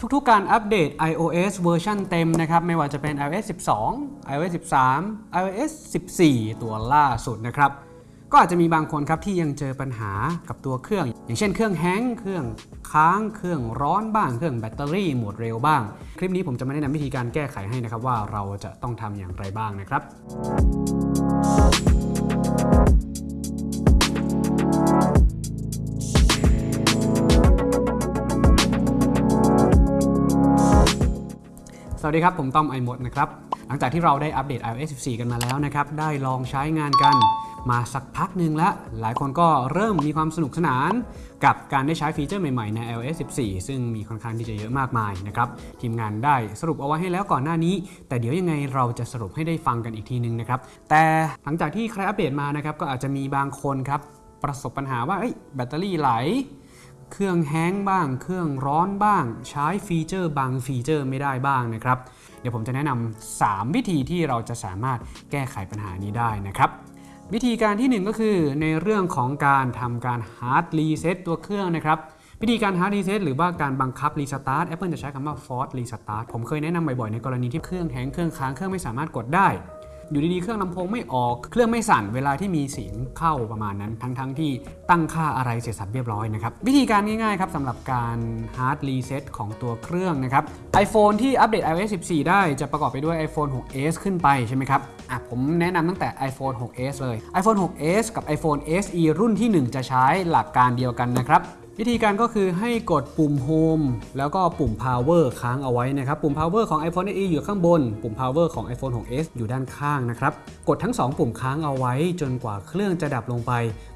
ทุกๆการอัปเดต iOS เวอร์ชันเต็มนะครับ ไม่ว่าจะเป็น iOS 12 iOS 13 iOS 14 ตัวล่าสุดนะครับ ก็อาจจะมีบางคนครับที่ยังเจอปัญหากับตัวเครื่อง อย่างเช่นเครื่อง hang เครื่องค้าง เครื่องร้อนบ้าง เครื่องแบตเตอรี่หมดเร็วบ้าง คลิปนี้ผมจะมาแนะนำวิธีการแก้ไขให้นะครับว่าเราจะต้องทำอย่างไรบ้างนะครับ วัสดีครับ ผมต้อมไอหมดนะครับ หลังจากที่เราได้อัปเดต iOS 14 กันมาแล้วนะครับ ได้ลองใช้งานกันมาสักพักหนึ่งแล้ว หลายคนก็เริ่มมีความสนุกสนาน กับการได้ใช้ฟีเจอร์ใหม่ๆ ใน iOS 14 ซึ่งมีค่อนข้างที่จะเยอะมากมายนะครับ ทีมงานได้สรุปเอาไว้ให้แล้วก่อนหน้านี้ แต่เดี๋ยวยังไงเราจะสรุปให้ได้ฟังกันอีกทีนึงนะครับ แต่หลังจากที่ใครอัปเดตมานะครับก็อาจจะมีบางคนครับประสบปัญหาว่าเอ้แบตเตอรี่ไหล เครื่อง hang บ้าง เครื่องร้อนบ้าง ใช้ฟีเจอร์บางฟีเจอร์ไม่ได้บ้างนะครับ เดี๋ยวผมจะแนะนำ3วิธีที่เราจะสามารถแก้ไขปัญหานี้ได้นะครับ วิธีการที่ 1 ก็คือในเรื่องของการทำการ hard reset ตัวเครื่องนะครับวิธีการ hard reset หรือว่าการบังคับ restart Apple จะใช้คำว่า force restart ผมเคยแนะนำบ่อยๆ ในกรณีที่เครื่อง hang เครื่องค้างเครื่องไม่สามารถกดได้ อยู่ดีๆเครื่องลำโพงไม่ออก เครื่องไม่สั่นเวลาที่มีเสียงเข้าประมาณนั้น ทั้งๆที่ตั้งค่าอะไรเสร็จสับเรียบร้อยนะครับ วิธีการง่ายๆครับสำหรับการ hard reset ของตัวเครื่องนะครับ iPhone ที่อัปเดต iOS 14 ได้จะประกอบไปด้วย iPhone 6s ขึ้นไปใช่ไหมครับอะผมแนะนำตั้งแต่ iPhone 6s เลย iPhone 6s กับ iPhone SE รุ่นที่ 1 จะใช้หลักการเดียวกันนะครับ วิธีการก็คือให้กดปุ่ม Home แล้วก็ปุ่ม Power ค้างเอาไว้นะครับ ปุ่ม Power ของ iPhone SE อยู่ข้างบน ปุ่ม Power ของ iPhone 6s อยู่ด้านข้างนะครับ กดทั้ง 2 ปุ่มค้างเอาไว้ จนกว่าเครื่องจะดับลงไป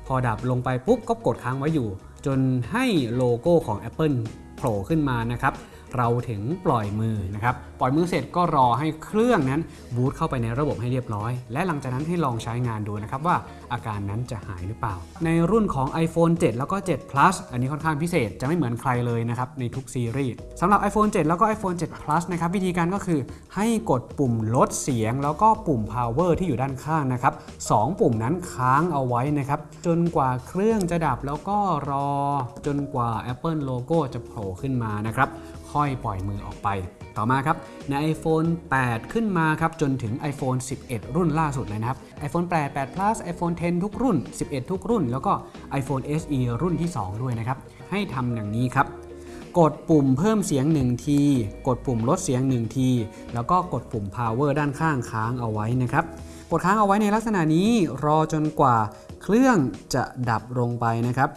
พอดับลงไปปุ๊บก็กดค้างไว้อยู่ จนให้โลโก้ของ Apple โผล่ขึ้นมานะครับ เราถึงปล่อยมือนะครับ ปล่อยมือเสร็จก็รอให้เครื่องนั้นบูตเข้าไปในระบบให้เรียบร้อย และหลังจากนั้นให้ลองใช้งานดูนะครับว่าอาการนั้นจะหายหรือเปล่า ในรุ่นของ iPhone 7 แล้วก็ 7 Plus อันนี้ค่อนข้างพิเศษจะไม่เหมือนใครเลยนะครับในทุกซีรีส์สำหรับ iPhone 7 แล้วก็ iPhone 7 Plus นะครับวิธีการก็คือให้กดปุ่มลดเสียง แล้วก็ปุ่ม power ที่อยู่ด้านข้างนะครับสองปุ่มนั้นค้างเอาไว้นะครับจนกว่าเครื่องจะดับแล้วก็รอจนกว่า Apple โลโก้จะโผล่ขึ้นมานะครับ ค่อยปล่อยมือออกไป ต่อมาครับใน iPhone 8 ขึ้นมาครับจนถึง iPhone 11 รุ่นล่าสุดเลยนะครับ iPhone 8 8 plus iPhone 10 ทุกรุ่น 11 ทุกรุ่น แล้วก็ iPhone SE รุ่นที่ 2 ด้วยนะครับ ให้ทำอย่างนี้ครับกดปุ่มเพิ่มเสียง 1 ที กดปุ่มลดเสียง 1 ที แล้วก็กดปุ่ม power ด้านข้างค้างเอาไว้นะครับ กดค้างเอาไว้ในลักษณะนี้รอจนกว่าเครื่องจะดับลงไปนะครับ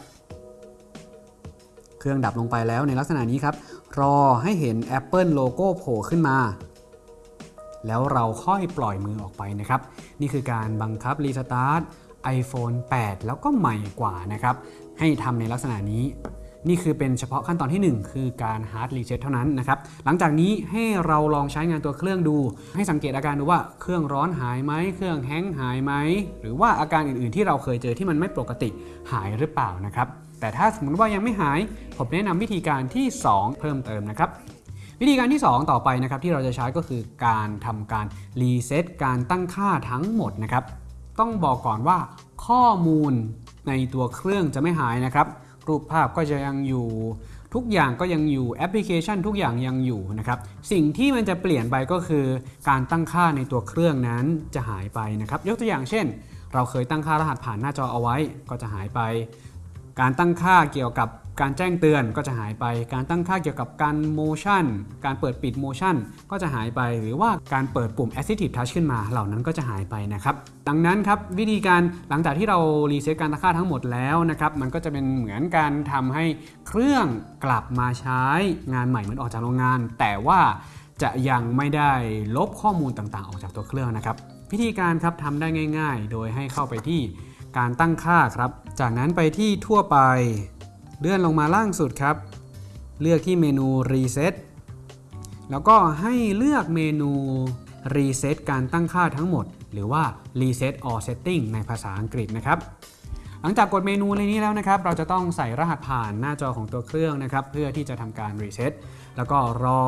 เครื่องดับลงไปแล้วในลักษณะนี้ครับ รอให้เห็น Apple โลโก้โผล่ขึ้นมา แล้วเราค่อยปล่อยมือออกไปนะครับ นี่คือการบังคับรีสตาร์ท iPhone 8 แล้วก็ใหม่กว่านะครับ ให้ทำในลักษณะนี้ นี่คือเป็นเฉพาะขั้นตอนที่ 1 คือการ hard reset เท่านั้นนะครับ หลังจากนี้ให้เราลองใช้งานตัวเครื่องดู ให้สังเกตอาการดูว่าเครื่องร้อนหายไหม เครื่องแห้งหายไหม หรือว่าอาการอื่นๆ ที่เราเคยเจอที่มันไม่ปกติหายหรือเปล่านะครับ แต่ถ้าสมมติว่ายังไม่หาย ผมแนะนำวิธีการที่ 2 เพิ่มเติมนะครับวิธีการที่ 2 ต่อไปนะครับที่เราจะใช้ก็คือการทำการรีเซ็ตการตั้งค่าทั้งหมดนะครับ ต้องบอกก่อนว่าข้อมูลในตัวเครื่องจะไม่หายนะครับ รูปภาพก็จะยังอยู่ ทุกอย่างก็ยังอยู่แอปพลิเคชัน ทุกอย่างยังอยู่นะครับ สิ่งที่มันจะเปลี่ยนไปก็คือการตั้งค่าในตัวเครื่องนั้นจะหายไปนะครับ ยกตัวอย่างเช่น เราเคยตั้งค่ารหัสผ่านหน้าจอเอาไว้ก็จะหายไป การตั้งค่าเกี่ยวกับ การแจ้งเตือนก็จะหายไป การตั้งค่าเกี่ยวกับการโมชั่นการเปิดปิดโมชั่นก็จะหายไป หรือว่าการเปิดปุ่ม Assistive Touch ขึ้นมา เหล่านั้นก็จะหายไปนะครับ ดังนั้นครับวิธีการหลังจากที่เรารีเซ็ตการตั้งค่าทั้งหมดแล้วนะครับ มันก็จะเป็นเหมือนการทำให้เครื่องกลับมาใช้งานใหม่เหมือนออกจากโรงงาน แต่ว่าจะยังไม่ได้ลบข้อมูลต่างๆ ออกจากตัวเครื่องนะครับ วิธีการครับทำได้ง่าย ๆ โดยให้เข้าไปที่การตั้งค่าครับ จากนั้นไปที่ทั่วไป เลื่อนลงมาล่างสุดครับ เลือกที่เมนู Reset แล้วก็ให้เลือกเมนู Reset การตั้งค่าทั้งหมด หรือว่า Reset All Setting ในภาษาอังกฤษนะครับ หลังจากกดเมนูในนี้แล้วนะครับ เราจะต้องใส่รหัสผ่านหน้าจอของตัวเครื่องนะครับ เพื่อที่จะทำการ Reset แล้วก็รอ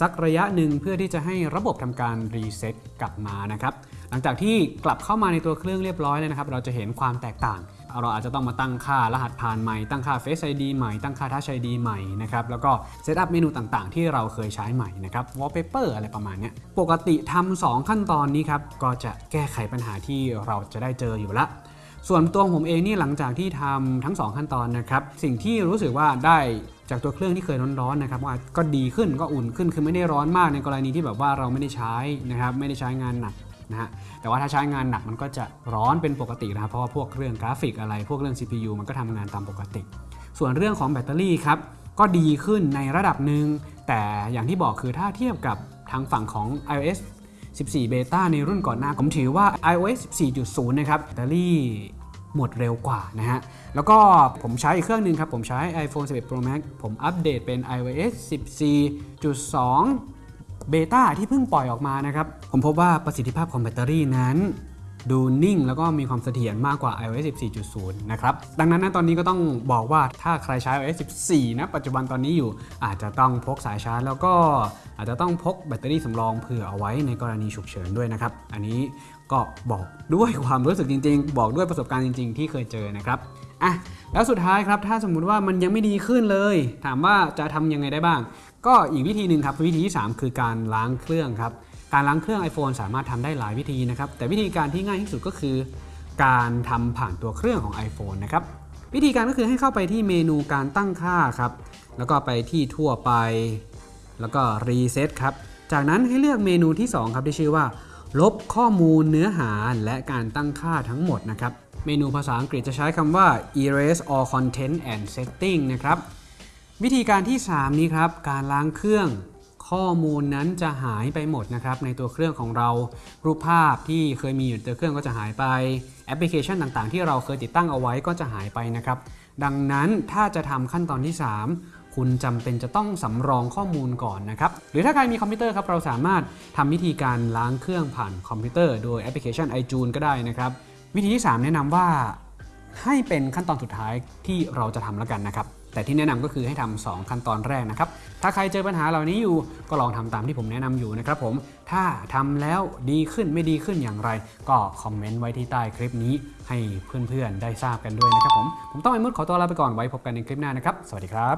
สักระยะหนึ่งเพื่อที่จะให้ระบบทำการ Reset กลับมานะครับ หลังจากที่กลับเข้ามาในตัวเครื่องเรียบร้อยแล้วนะครับ เราจะเห็นความแตกต่าง เราอาจจะต้องมาตั้งค่ารหัสผ่านใหม่ ตั้งค่า Face ID ใหม่ ตั้งค่า Touch ID ใหม่นะครับ แล้วก็ setup เมนูต่างๆ ที่เราเคยใช้ใหม่นะครับ Wallpaper อะไรประมาณนี้ ปกติทำสองขั้นตอนนี้ครับ ก็จะแก้ไขปัญหาที่เราจะได้เจออยู่ละส่วนตัวผมเองนี่หลังจากที่ทำทั้ง 2 ขั้นตอนนะครับ สิ่งที่รู้สึกว่าได้จากตัวเครื่องที่เคยร้อนๆนะครับว่าก็ดีขึ้นก็อุ่นขึ้นคือไม่ได้ร้อนมากในกรณีที่แบบว่าเราไม่ได้ใช้นะครับไม่ได้ใช้งานหนัก นะฮะแต่ว่าถ้าใช้งานหนักมันก็จะร้อนเป็นปกตินะครับเพราะว่าพวกเรื่องกราฟิกอะไร พวกเรื่อง CPU มันก็ทำงานตามปกติ ส่วนเรื่องของแบตเตอรี่ครับก็ดีขึ้นในระดับหนึ่งแต่อย่างที่บอกคือถ้าเทียบกับทางฝั่งของ iOS 14 beta ในรุ่นก่อนหน้าผมถือว่า iOS 14.0 นะครับแบตเตอรี่หมดเร็วกว่านะฮะ แล้วก็ผมใช้อีกเครื่องหนึ่งครับ ผมใช้ iPhone 11 Pro Max ผมอัปเดตเป็น iOS 14.2 เบต้าที่เพิ่งปล่อยออกมานะครับ ผมพบว่าประสิทธิภาพของแบตเตอรี่นั้น ดูนิ่งแล้วก็มีความเสถียรมากกว่า iOS 14.0 นะครับ ดังนั้นนะตอนนี้ก็ต้องบอกว่าถ้าใครใช้ iOS 14 นะปัจจุบันตอนนี้อยู่อาจจะต้องพกสายชาร์จแล้วก็อาจจะต้องพกแบตเตอรี่สำรองเผื่อเอาไว้ในกรณีฉุกเฉินด้วยนะครับ อันนี้ก็บอกด้วยความรู้สึกจริง ๆ บอกด้วยประสบการณ์จริง ๆ ที่เคยเจอนะครับอะแล้วสุดท้ายครับถ้าสมมุติว่ามันยังไม่ดีขึ้นเลย ถามว่าจะทำยังไงได้บ้าง ก็อีกวิธีหนึ่งครับวิธีที่ 3 คือการล้างเครื่องครับการล้างเครื่อง iPhone สามารถทำได้หลายวิธีนะครับแต่วิธีการที่ง่ายที่สุดก็คือ การทำผ่านตัวเครื่องของ iPhone นะครับวิธีการก็คือให้เข้าไปที่เมนูการตั้งค่าครับแล้วก็ไปที่ทั่วไป แล้วก็รีเซ็ตครับจากนั้นให้เลือกเมนูที่ 2 ครับที่ชื่อว่า ลบข้อมูลเนื้อหาและการตั้งค่าทั้งหมดนะครับเมนูภาษาอังกฤษจะใช้คำว่า erase all content and setting นะครับ วิธีการที่ 3 นี้ครับ การล้างเครื่องข้อมูลนั้นจะหายไปหมดนะครับในตัวเครื่องของเรารูปภาพที่เคยมีอยู่ในตัวเครื่องก็จะหายไปแอปพลิเคชันต่างๆ ที่เราเคยติดตั้งเอาไว้ก็จะหายไปนะครับ ดังนั้นถ้าจะทำขั้นตอนที่ 3 คุณจำเป็นจะต้องสำรองข้อมูลก่อนนะครับหรือถ้าใครมีคอมพิวเตอร์ครับเราสามารถทำวิธีการล้างเครื่องผ่านคอมพิวเตอร์โดยแอปพลิเคชัน iTunes ก็ได้นะครับ วิธีที่ 3 แนะนำว่าให้เป็นขั้นตอนสุดท้ายที่เราจะทำแล้วกันนะครับ แต่ที่แนะนำก็คือให้ทำ2ขั้นตอนแรกนะครับ ถ้าใครเจอปัญหาเหล่านี้อยู่ก็ลองทำตามที่ผมแนะนำอยู่นะครับผม ถ้าทำแล้วดีขึ้นไม่ดีขึ้นอย่างไร ก็คอมเมนต์ไว้ที่ใต้คลิปนี้ให้เพื่อนๆได้ทราบกันด้วยนะครับผม ผมต้องไอ้มุดขอตัวลาไปก่อนไว้พบกันในคลิปหน้านะครับ สวัสดีครับ